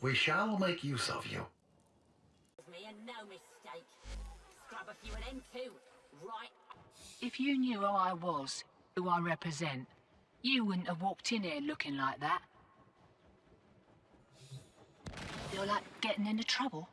We shall make use of you. No mistake. Scrub a few of them too. Right. If you knew who I was, who I represent, you wouldn't have walked in here looking like that. You're like getting into trouble?